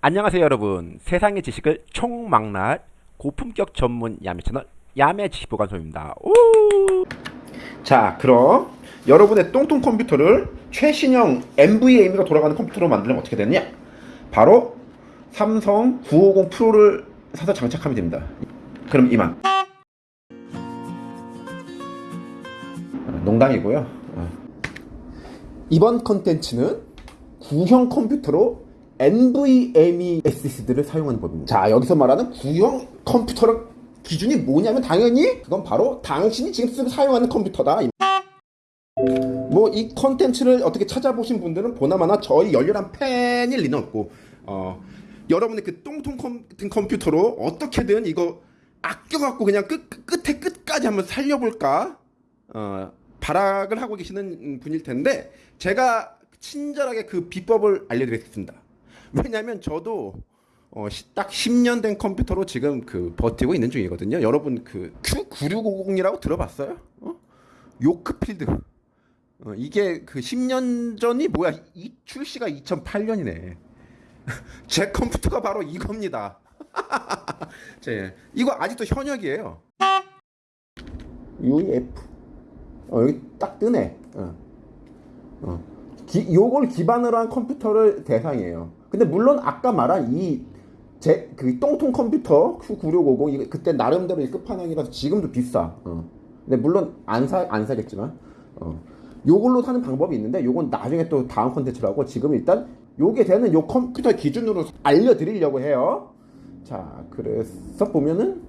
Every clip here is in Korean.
안녕하세요 여러분. 세상의 지식을 총망라할 고품격 전문 야매 채널 야매 지식보관소입니다. 오! 자 그럼 여러분의 똥똥 컴퓨터를 최신형 NVMe가 돌아가는 컴퓨터로 만들면 어떻게 되느냐? 바로 삼성 950 프로를 사서 장착하면 됩니다. 그럼 이만. 농담이고요. 어. 이번 컨텐츠는 구형 컴퓨터로 NVMe SSD를 사용하는 법입니다. 자, 여기서 말하는 구형 컴퓨터의 기준이 뭐냐면 당연히 그건 바로 당신이 지금 쓰고 사용하는 컴퓨터다. 뭐 이 컨텐츠를 어떻게 찾아보신 분들은 보나마나 저희 열렬한 팬이 틀림없고 어, 여러분의 그 똥통 컴, 컴퓨터로 어떻게든 이거 아껴갖고 그냥 끝, 끝에 끝까지 한번 살려볼까 어, 발악을 하고 계시는 분일 텐데 제가 친절하게 그 비법을 알려드리겠습니다. 왜냐하면 저도 어, 시, 딱 10년 된 컴퓨터로 지금 그 버티고 있는 중이거든요. 여러분 그 Q9650이라고 들어봤어요? 어? 요크필드. 어, 이게 그 10년 전이 뭐야? 이 출시가 2008년이네. 제 컴퓨터가 바로 이겁니다. 제 이거 아직도 현역이에요. UEF. 어, 여기 딱 뜨네. 어. 어. 기, 요걸 기반으로 한 컴퓨터를 대상이에요. 근데 물론 아까 말한 이 제 그 똥통 컴퓨터 Q9650 이거 그때 나름대로 끝판왕이라서 지금도 비싸. 어. 근데 물론 안 사 안 사겠지만 어. 요걸로 사는 방법이 있는데 요건 나중에 또 다음 컨텐츠라고 지금 일단 요게 되는 요 컴퓨터 기준으로 알려드리려고 해요. 자, 그래서 보면은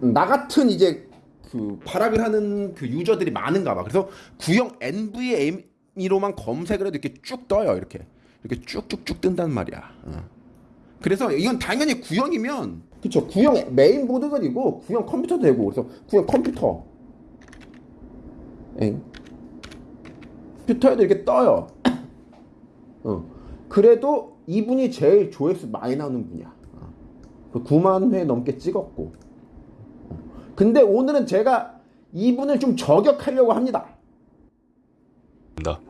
나 같은 이제 그 발악을 하는 그 유저들이 많은가 봐. 그래서 구형 NVMe로만 검색을 해도 이렇게 쭉 떠요. 이렇게. 이렇게 쭉쭉쭉 뜬단 말이야. 어. 그래서 이건 당연히 구형이면 그쵸 구형 메인 보드가 되고 구형 컴퓨터도 되고 그래서 구형 컴퓨터 엥 컴퓨터에도 이렇게 떠요. 어. 그래도 이분이 제일 조회수 많이 나오는 분이야. 어. 9만 회 넘게 찍었고. 어. 근데 오늘은 제가 이분을 좀 저격하려고 합니다.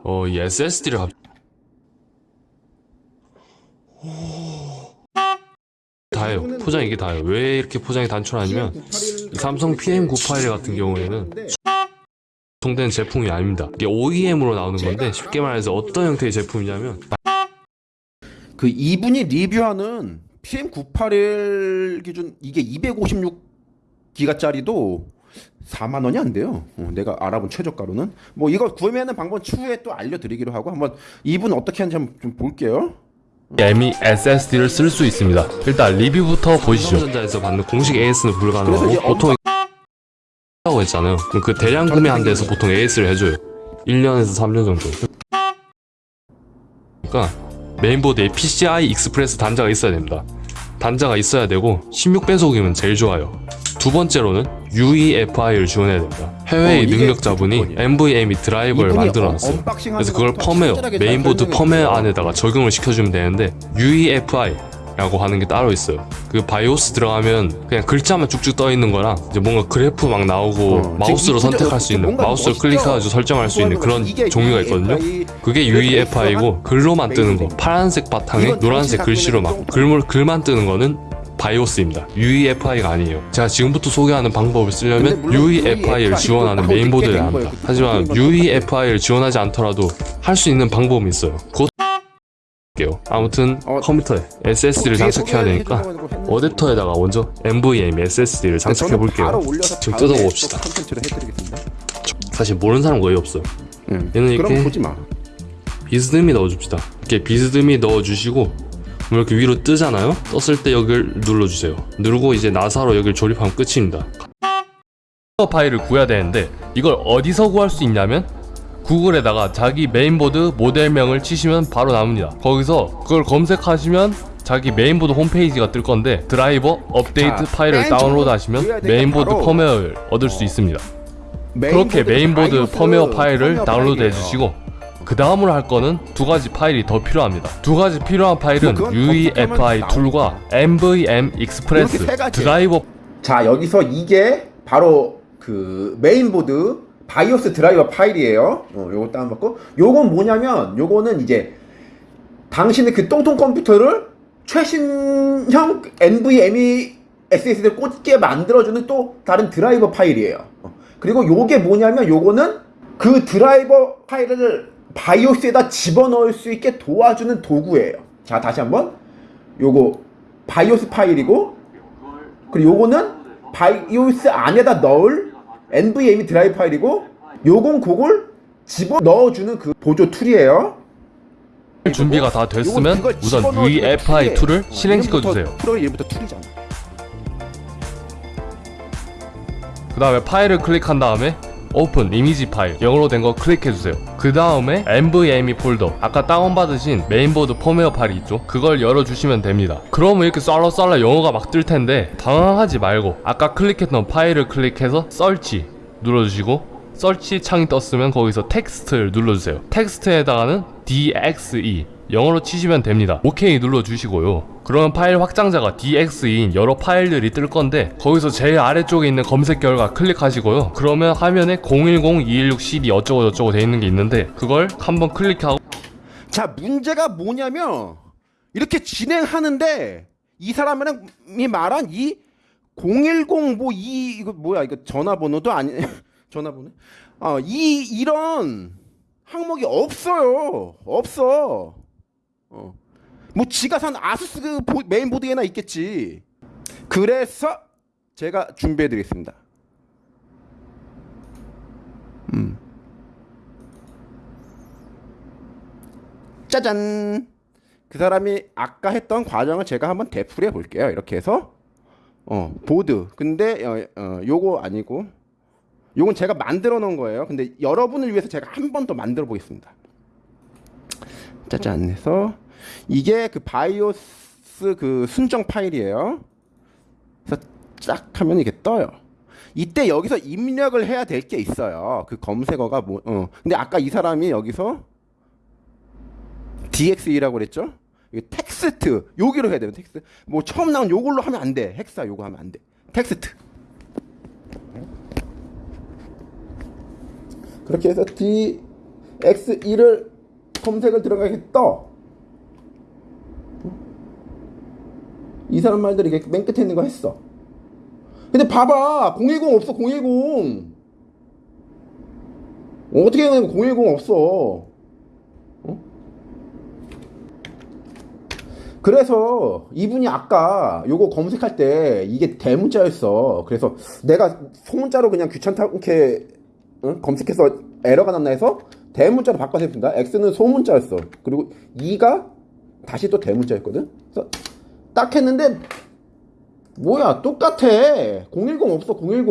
어, 이 SSD를 갑... 다예요. 포장 이게 다예요. 왜 이렇게 포장이 단촐하냐면 이 삼성 PM98 같은 경우에는 유통된 제품이 아닙니다. 이게 OEM으로 나오는 건데 쉽게 말해서 어떤 형태의 제품이냐면 그 이분이 리뷰하는 PM981 기준 이게 256기가짜리도 4만 원이 안 돼요. 어, 내가 알아본 최저가로는 뭐 이거 구매하는 방법 추후에 또 알려드리기로 하고 한번 이분 어떻게 하는지 한번 좀 볼게요. ME SSD를 쓸 수 있습니다. 일단 리뷰부터 보시죠. 삼성전자에서 받는 공식 AS는 불가능하고 보통 라고 했잖아요. 그럼 그 대량 구매한 데서 보통 AS를 해줘요. 1년에서 3년 정도. 그러니까 메인보드에 PCI Express 단자가 있어야 됩니다. 단자가 있어야 되고 16배속이면 제일 좋아요. 두 번째로는 UEFI를 지원해야 됩니다. 해외의 어, 능력자분이. NVMe 드라이버를 이분이 만들어놨어요. 그래서 그걸 펌웨어, 메인보드 펌웨어. 안에다가 적용을 시켜주면 되는데 UEFI라고 하는 게 따로 있어요. 그 바이오스 들어가면 그냥 글자만 쭉쭉 떠 있는 거랑 이제 뭔가 그래프 막 나오고 어, 마우스로 선택할 수 있는 마우스를? 클릭해가지고 설정할 수 있는 그런 종류가 있거든요. UEFI 그게 UEFI고 글로만 뜨는 거. 파란색 바탕에 노란색 글씨로 막 글물 글만 뜨는 거는 바이오스입니다. UEFI가 아니에요. 제가 지금부터 소개하는 방법을 쓰려면 UEFI를 UEFI 지원하는 또 메인보드를 합니다. 하지만 UEFI를 지원하지 않더라도 할 수 있는 방법이 있어요. 곧. 아무튼 어, 컴퓨터에 SSD를 뒤에 장착해야 되니까 어댑터에다가 먼저 NVMe SSD를 장착해 볼게요. 지금 뜯어봅시다. 사실 모르는 사람 거의 없어요. 응. 얘는 이렇게. 비스듬히 넣어줍시다. 이렇게 비스듬히 넣어주시고 뭐 이렇게 위로 뜨잖아요. 떴을 때 여기를 눌러주세요. 누르고 이제 나사로 여기를 조립하면 끝입니다. 파일을 구해야 되는데 이걸 어디서 구할 수 있냐면 구글에다가 자기 메인보드 모델명을 치시면 바로 나옵니다. 거기서 그걸 검색하시면 자기 메인보드 홈페이지가 뜰 건데 드라이버 업데이트 자, 파일을 맨 다운로드 하시면 메인보드 바로 펌웨어를 얻을 수 있습니다. 메인보드 그렇게 메인보드 펌웨어 파일을 다운로드. 해주시고 그 다음으로 할 거는 두 가지 파일이 더 필요합니다. 두 가지 필요한 파일은 UEFI 툴과 NVM 이렇게 Express. 드라이버 자 여기서 이게 바로 그 메인보드 바이오스 드라이버 파일이에요. 어, 요거 다운받고 요건 뭐냐면 요거는 이제 당신의 그 똥통 컴퓨터를 최신형 NVMe SSD를 꽂게 만들어주는 또 다른 드라이버 파일이에요. 어. 그리고 요게 뭐냐면 요거는 그 드라이버 파일을 바이오스에다 집어넣을 수 있게 도와주는 도구예요. 자, 다시 한번. 요거 바이오스 파일이고 그리고 요거는 바이오스 안에다 넣을 NVMe 드라이브 파일이고 요건 그걸 집어 넣어주는 그 보조 툴이에요. 준비가 다 됐으면 우선 집어넣어주는 UEFI Tool이에요. 2를 실행시켜 이름부터 주세요. 프로 이름부터 툴이잖아. 그 다음에 파일을 클릭한 다음에 Open Image File 영어로 된 거 클릭해 주세요. 그 다음에 NVMe 폴더 아까 다운받으신 메인보드 펌웨어 파일이 있죠? 그걸 열어주시면 됩니다. 그러면 이렇게 쏼라쏼라 영어가 막 뜰 텐데 당황하지 말고 아까 클릭했던 파일을 클릭해서 Search 눌러주시고 Search 창이 떴으면 거기서 Text를 눌러주세요. Text에다가는 DXE 영어로 치시면 됩니다. OK 눌러주시고요. 그러면 파일 확장자가 DXE인 여러 파일들이 뜰 건데 거기서 제일 아래쪽에 있는 검색 결과 클릭하시고요. 그러면 화면에 010-216-CD 어쩌고 저쩌고 돼 있는 게 있는데 그걸 한번 클릭하고 자, 문제가 뭐냐면 이렇게 진행하는데 이 사람이 말한 이 010 뭐 이 이거 뭐야 이거 전화번호도 아니 전화번호 어이 이런 항목이 없어요 없어 어 뭐 지가 산 아수스 그 보- 메인보드에나 있겠지 그래서 제가 준비해 드리겠습니다 짜잔. 그 사람이 아까 했던 과정을 제가 한번 되풀이해 볼게요. 이렇게 해서 어 보드. 근데 어, 어 요거 아니고 요건 제가 만들어 놓은 거예요. 근데 여러분을 위해서 제가 한 번 더 만들어 보겠습니다. 짜잔 해서 이게 그 바이오스 그 순정 파일이에요. 그래서 쫙 하면 이게 떠요. 이때 여기서 입력을 해야 될 게 있어요. 그 검색어가 뭐 어. 근데 아까 이 사람이 여기서 DXE라고 그랬죠? 이게 텍스트 여기로 해야 돼요. 텍스트. 뭐 처음 나온 요걸로 하면 안 돼. Hexa 요거 하면 안 돼. 텍스트. 그렇게 해서 DXE를 검색을 들어가게 떠. 이 사람 말대로 이게 맨 끝에 있는 거 했어. 근데 봐봐. 010 없어. 010. 어떻게 해야 010 없어. 그래서 이분이 아까 요거 검색할 때 이게 대문자였어. 그래서 내가 소문자로 그냥 귀찮게 응? 검색해서 에러가 났나 해서 대문자로 바꿔서 했습니다. X는 소문자였어. 그리고 2가 다시 또 대문자였거든. 그래서 딱 했는데 뭐야 똑같아. 010 없어 010.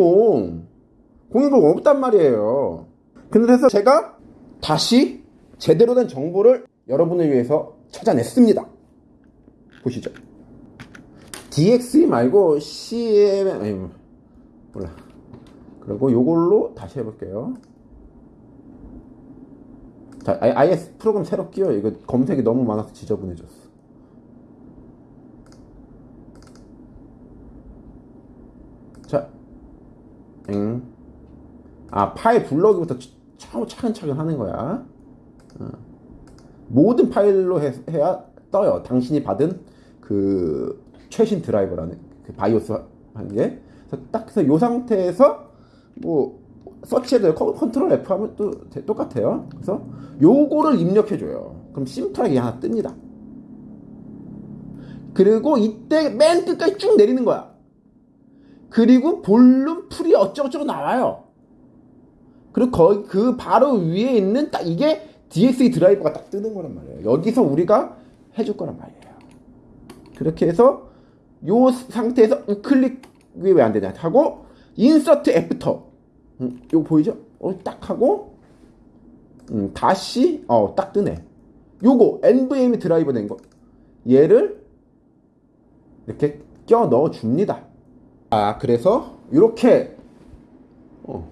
010 없단 말이에요. 그래서 제가 다시 제대로 된 정보를 여러분을 위해서 찾아냈습니다. 보시죠. DXE 말고 CM 아니 몰라. 그리고 요걸로 다시 해볼게요. 자, 아예, 프로그램 새로 끼워. 이거 검색이 너무 많아서 지저분해졌어. 자, 응. 아 파일 차, 차근차근 하는 거야. 어. 모든 파일로 해, 해야 떠요. 당신이 받은 그 최신 드라이버라는 그 바이오스 하는 게. 그래서 딱 해서 요 상태에서 뭐 con- control F 하면 또 대- 똑같아요. 그래서 요거를 입력해 줘요. 그럼 심플하게 하나 뜹니다. 그리고 이때 맨 끝까지 쭉 내리는 거야. 그리고 Volume free 어쩌고저쩌고 나와요. 그리고 거기 그 바로 위에 있는 딱 이게 DXE 드라이버가 딱 뜨는 거란 말이에요. 여기서 우리가 해줄 거란 말이에요. 그렇게 해서 요 상태에서 우클릭이 왜 안 되냐 하고 Insert after 음, 요거 보이죠? 어, 딱 하고 음, 다시 어, 딱 뜨네. 요거 NVMe 드라이버 된 거. 얘를 이렇게 껴 넣어 줍니다. 아, 그래서 이렇게 어,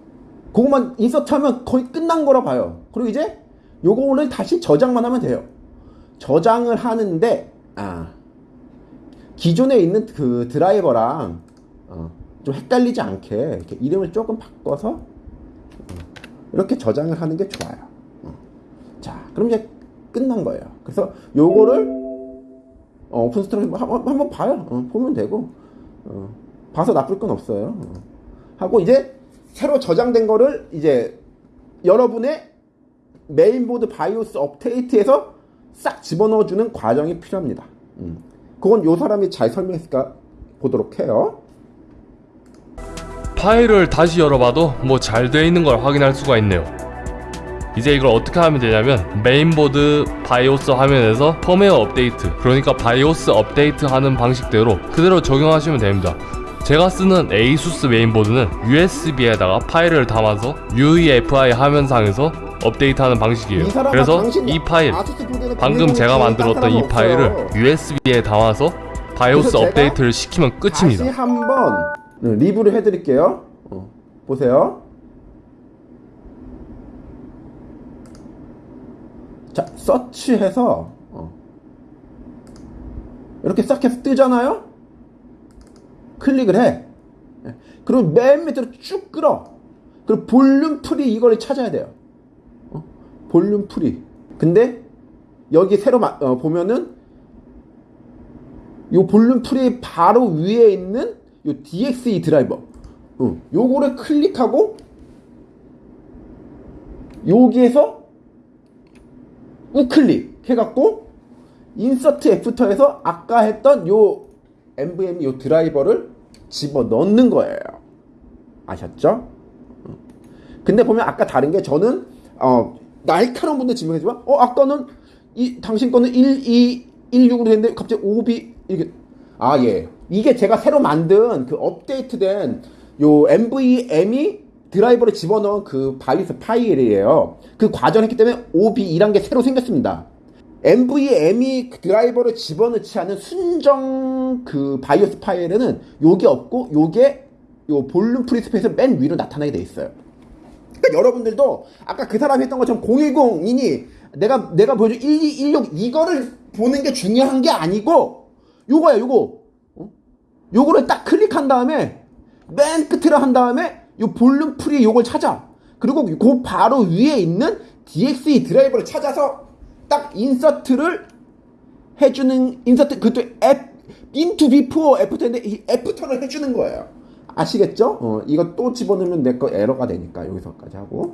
그것만 인서트 하면 거의 끝난 거라 봐요. 그리고 이제 요거를 다시 저장만 하면 돼요. 저장을 하는데 아 기존에 있는 그 드라이버랑 어, 좀 헷갈리지 않게 이렇게 이름을 조금 바꿔서 어, 이렇게 저장을 하는 게 좋아요. 어. 자, 그럼 이제 끝난 거예요. 그래서 요거를 어, 어, 오픈 스토리 한번 한번 봐요. 어, 보면 되고 어, 봐서 나쁠 건 없어요. 어. 하고 이제 새로 저장된 거를 이제 여러분의 메인보드 바이오스 업데이트에서 싹 집어넣어주는 과정이 필요합니다. 음. 그건 요 사람이 잘 설명했을까 보도록 해요. 파일을 다시 열어봐도 뭐 잘 돼 있는 걸 확인할 수가 있네요. 이제 이걸 어떻게 하면 되냐면 메인보드 바이오스 화면에서 펌웨어 업데이트 그러니까 바이오스 업데이트 하는 방식대로 그대로 적용하시면 됩니다. 제가 쓰는 ASUS 메인보드는 USB에다가 파일을 담아서 UEFI 화면상에서 업데이트하는 방식이에요. 이 그래서 이 파일 방금 제가 만들었던 딴이 파일을. USB에 담아서 바이오스 업데이트를 시키면 끝입니다. 리뷰를 해드릴게요. 어, 보세요. 자, 서치해서 어. 이렇게 싹 해서 뜨잖아요. 클릭을 해. 예. 그럼 맨 밑으로 쭉 끌어. 그리고 volume free 이걸 찾아야 돼요. 어? volume free. 근데 여기 새로 마- 어, 보면은 요 volume free 바로 위에 있는 요 DXE 드라이버. 어, 요거를 클릭하고 여기에서 우클릭 해갖고 insert after에서 아까 했던 요 NVMe 요 드라이버를 집어 넣는 거예요. 아셨죠? 어. 근데 보면 아까 다른 게 저는 어 날카로운 분들 증명해주지만 어 아까는 이 당신 거는 1, 2, 1, 6으로 됐는데 갑자기 5B 이게 아예 이게 제가 새로 만든 그 업데이트된 요 NVMe 드라이버를 집어넣은 그 바이오스 파일이에요. 그 과정을 했기 때문에 OB2란 게 새로 생겼습니다. NVMe 드라이버를 집어넣지 않은 순정 그 바이오스 파일에는 요게 없고 요게 요 volume free space 맨 위로 나타나게 돼 있어요. 그러니까 여러분들도 아까 그 사람이 했던 것처럼 010이니 내가 내가 보여준 1216 이거를 보는 게 중요한 게 아니고 요거야 요거 어? 요거를 딱 클릭한 다음에 맨 끝으로 한 다음에 요 volume free 요걸 찾아. 그리고 그 바로 위에 있는 DXE 드라이버를 찾아서 딱 insert를 해주는 insert 그것도 앱 into before after인데 이 after를 해주는 거예요. 아시겠죠? 어, 이거 또 집어넣으면 내 거 에러가 되니까 여기서까지 하고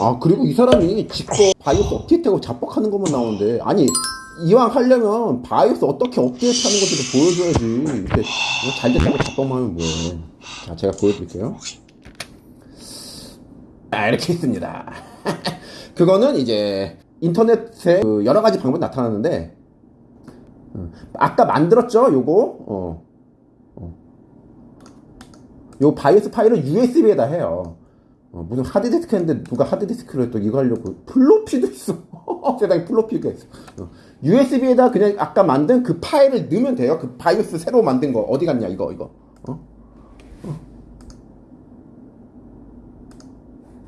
아 그리고 이 사람이 직접 바이오스 업데이트하고 자뻑하는 것만 나오는데 아니 이왕 하려면 바이오스 어떻게 업데이트하는 것도 보여줘야지. 이렇게 잘 됐다고 자뻑만 하면 뭐해. 자 제가 보여드릴게요. 아 이렇게 있습니다. 그거는 이제 인터넷에 그 여러 가지 방법이 나타나는데 음, 아까 만들었죠? 요거? 어. 어. 요 바이오스 파일을 USB에다 해요 어, 무슨 하드디스크 했는데 누가 하드디스크를 또 이거 하려고 플로피도 있어. 세상에 플로피가 있어. 어. USB에다 그냥 아까 만든 그 파일을 넣으면 돼요. 그 바이오스 새로 만든 거. 어디 갔냐 이거 이거. 어? 어.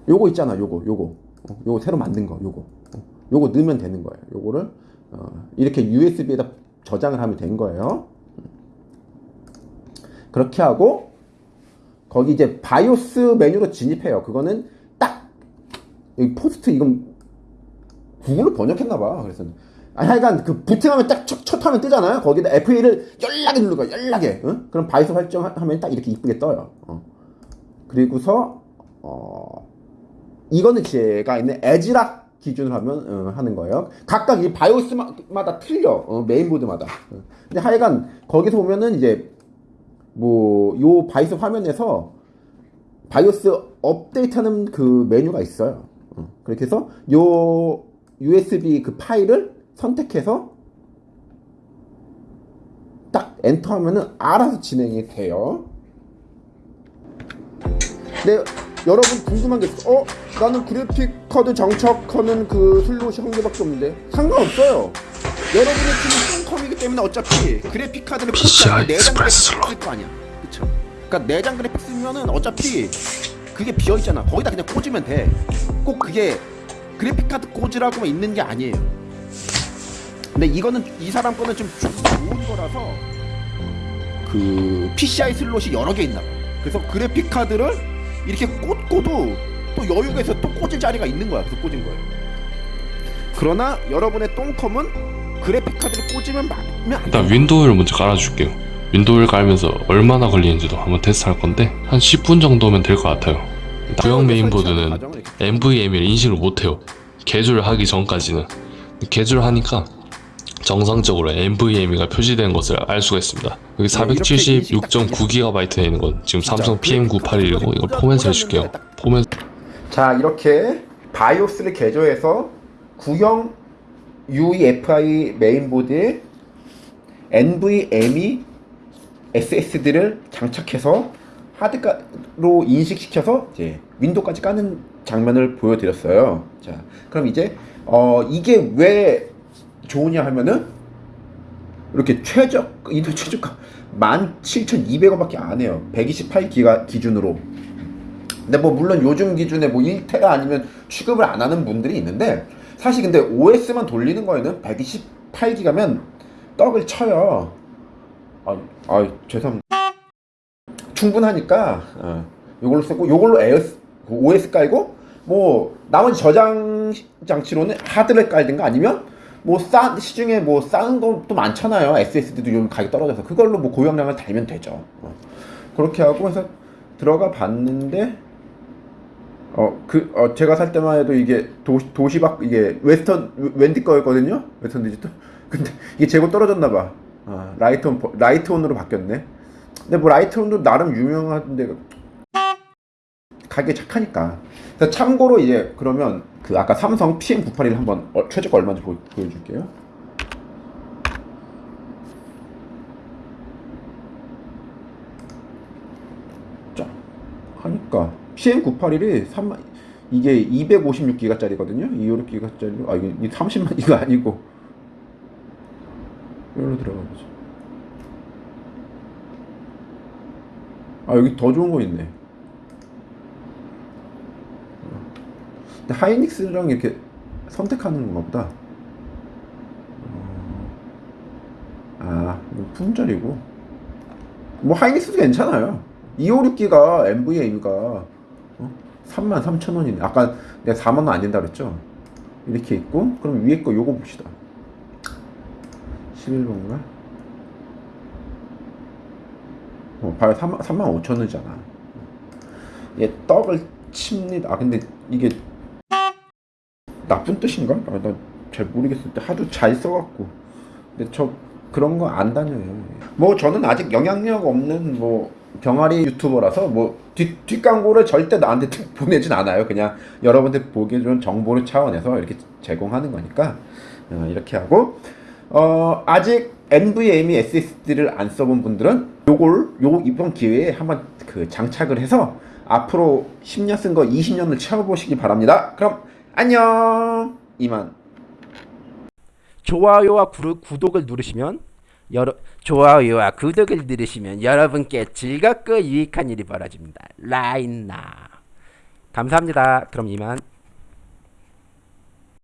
요거 있잖아 요거 요거. 어, 요거 새로 만든 거 요거. 어, 요거 넣으면 되는 거예요. 요거를 어, 이렇게 USB에다 저장을 하면 된 거예요. 그렇게 하고 거기 이제 바이오스 메뉴로 진입해요. 그거는 딱 여기 POST 이건 구글로 번역했나봐. 그래서 아 하여간 그 부팅하면 딱 첫, 첫 화면 뜨잖아요. 거기다 F1을 연달아 누르고 연달아. 응? 그럼 바이오스 설정하면 딱 이렇게 이쁘게 떠요. 어. 그리고서 어 이거는 제가 있는 에즈락 기준으로 하면 어, 하는 거예요. 각각 이 바이오스마다 틀려. 어, 메인보드마다. 어. 근데 하여간 거기서 보면은 이제 뭐 요 바이오스 화면에서 바이오스 업데이트하는 그 메뉴가 있어요. 어, 그렇게 해서 요 USB 그 파일을 선택해서 딱 엔터 하면은 알아서 진행이 돼요. 근데 여러분 궁금한 게 있어. 어? 나는 그래픽 카드 장착하는 그 슬롯이 한 개밖에 없는데 상관없어요. 여러분의 똥컴이기 때문에 어차피 그래픽 카드를 PCI 내장 그래픽. 쓸거 아니야. 그쵸? 그러니까 내장 그래픽 쓰면은 어차피 그게 비어 있잖아. 거기다 그냥 꽂으면 돼. 꼭 그게 그래픽 카드 꽂으라고만 있는 게 아니에요. 근데 이거는 이 사람 거는 좀 좋은 거라서 그 PCI 슬롯이 여러 개 있나 봐. 그래서 그래픽 카드를 이렇게 꽂고도 또또 여유가 있어 또 꽂을 자리가 있는 거야. 그래서 꽂은 거예요. 그러나 여러분의 똥컴은 그래픽 카드를 꽂으면 막으면 안 일단 돼. 윈도우를 먼저 깔아줄게요. 윈도우를 깔면서 얼마나 걸리는지도 한번 테스트할 건데 한 10분 정도면 될 것 같아요. 구형 메인보드는 NVMe를 인식을 못해요. 개조를 하기 전까지는 개조를 하니까 정상적으로 NVMe가 표시된 것을 알 수가 있습니다. 여기 네, 이렇게 인식이 딱 476.9GB에 있는 건 지금 삼성 PM981이고 이거 꽂아- 포맷을 해줄게요. 딱 포맷 자 이렇게 바이오스를 개조해서 구형 UEFI 메인보드에 NVMe SSD를 장착해서 하드로 인식시켜서 이제 윈도우까지 까는 장면을 보여드렸어요. 자, 그럼 이제 어 이게 왜 좋으냐 하면은 이렇게 최적 인도 최저가 17,200원밖에 안 해요. 128기가 기준으로. 근데 뭐 물론 요즘 기준에 뭐 1테라 아니면 취급을 안 하는 분들이 있는데 사실 근데 OS만 돌리는 거에는 128기가면 떡을 쳐요. 아, 아 죄송합니다. 충분하니까 어, 요걸로 쓰고 에어스, 그 OS 깔고 뭐 나머지 저장 장치로는 하드를 깔든가 아니면 뭐 싸 시중에 뭐 싸는 것도 많잖아요. SSD도 요즘 가격 떨어져서 그걸로 뭐 고용량을 달면 되죠. 어. 그렇게 하고 해서 들어가 봤는데 어 그 어 제가 살 때만 해도 이게 도시 도시바 이게 웨스턴 웬디 거였거든요. 웨스턴 디지털. 근데 이게 재고 떨어졌나 봐. 아, 라이트온 버- 라이트온으로 바뀌었네. 근데 뭐 라이트온도 나름 유명한데 가게 착하니까. 참고로 이제 그러면 그 아까 삼성 PM981 한번 어, 최저가 얼마인지 보, 보여줄게요. 자 하니까 PM981이 3만 이게 256기가짜리거든요. 256기가짜리로 아 이거 30만 이거 아니고 여기로 들어가 보자. 아 여기 더 좋은 거 있네. 근데 하이닉스랑 이렇게 선택하는 건가 보다. 어, 아, 품절이고. 뭐 하이닉스도 괜찮아요. 256기가 NVMe가 어? 33,000원이네. 아까 내가 4만 원 안 된다 그랬죠? 이렇게 있고 그럼 위에 거 요거 봅시다. 11번가? 어, 봐요. 3만, 3만 5천 원이잖아. 얘 떡을 칩니다. 아, 근데 이게 나쁜 뜻인가? 아, 나잘 모르겠을 때 하도 잘 써갖고. 근데 저 그런 거 안 다녀요. 뭐 저는 아직 영향력 없는 뭐 병아리 유튜버라서 뭐 뒷, 뒷광고를 절대 나한테 보내진 않아요. 그냥 여러분들 보기 좋은 정보를 차원에서 이렇게 제공하는 거니까 어, 이렇게 하고 어, 아직 NVMe SSD를 안 써본 분들은 요걸 요 이번 기회에 한번 그 장착을 해서 앞으로 10년 쓴 거 20년을 채워보시기 바랍니다. 그럼 안녕 이만. 좋아요와 구, 구독을 누르시면 여러 좋아요와 구독을 누르시면 여러분께 즐겁고 유익한 일이 벌어집니다. 라인나 감사합니다. 그럼 이만.